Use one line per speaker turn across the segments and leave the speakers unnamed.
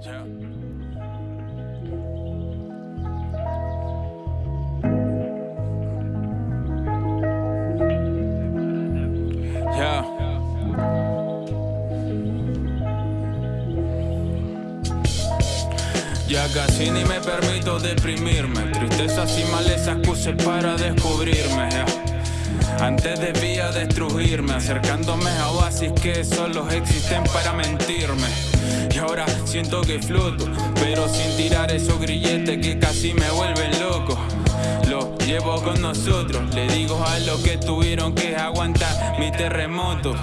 Ya. Casi ni me permito deprimirme. Tristezas y malezas puse para descubrirme. Antes debía destruirme Acercándome a oasis que solo existen para mentirme. Ahora siento que floto, pero sin tirar esos grilletes que casi me vuelven loco. Lo llevo con nosotros, le digo a los que tuvieron que aguantar mi terremoto.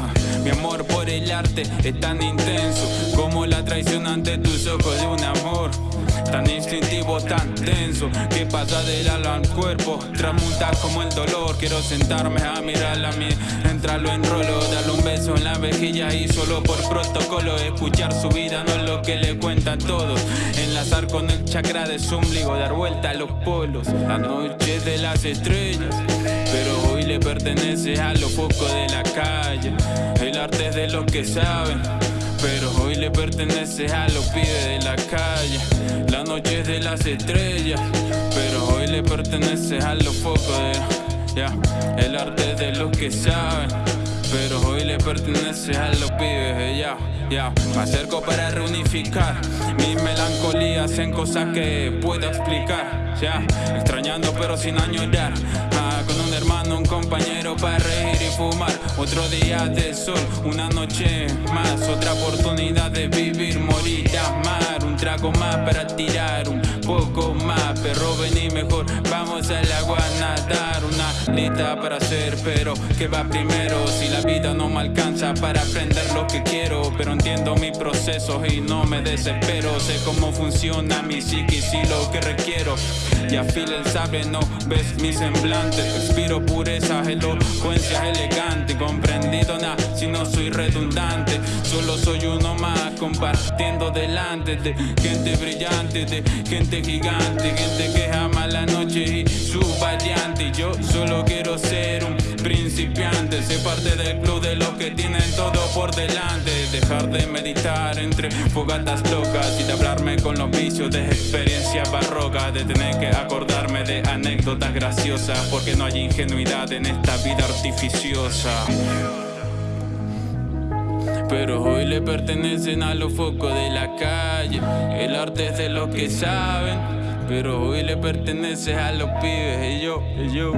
Mi amor por el arte es tan intenso como la traición ante tus ojos de un amor. Tan instintivo, tan denso Que pasa del alma al cuerpo Tramuta como el dolor. Quiero sentarme a mirarla a mí Entrarlo en rolo Darle un beso en la vejilla Y solo por protocolo. Escuchar su vida no es lo que le cuenta a todos. Enlazar con el chakra de su ombligo Dar vuelta a los polos. La noche de las estrellas Pero hoy le pertenece a los focos de la calle. El arte es de los que saben pero hoy le pertenece a los pibes de la calle. La noche es de las estrellas, pero hoy le pertenece a los focos de. Ya, el arte de los que saben, pero hoy le pertenece a los pibes, ya, ya. Me acerco para reunificar mis melancolías en cosas que puedo explicar, ya. Extrañando pero sin añorar, con un compañero para reír y fumar. Otro día de sol, una noche más, otra oportunidad de vivir, morir, amar. Un trago más para tirar, un poco más, pero vení mejor. Vamos al agua a nadar, una lista para hacer, pero ¿qué va primero? Si la vida no me alcanza para aprender lo que quiero, pero entiendo mi proceso y no me desespero. Sé cómo funciona mi psiquis y lo que requiero. Y afila el sable, no ves mi semblante. Expiro pureza, elocuencia elegante. Comprendido nada si no soy redundante. Solo soy uno más compartiendo delante de gente brillante, de gente gigante, gente que ama la noche y su variante. Yo solo quiero ser un principiante, ser parte del club de los que tienen todo por delante. Dejar de meditar entre fogatas locas y de hablarme con los vicios de experiencias barrocas, de tener que acordarme de anécdotas porque no hay ingenuidad en esta vida artificiosa. Pero hoy le pertenecen a los focos de la calle. El arte es de los que saben. Pero hoy le pertenece a los pibes. Y yo, y yo.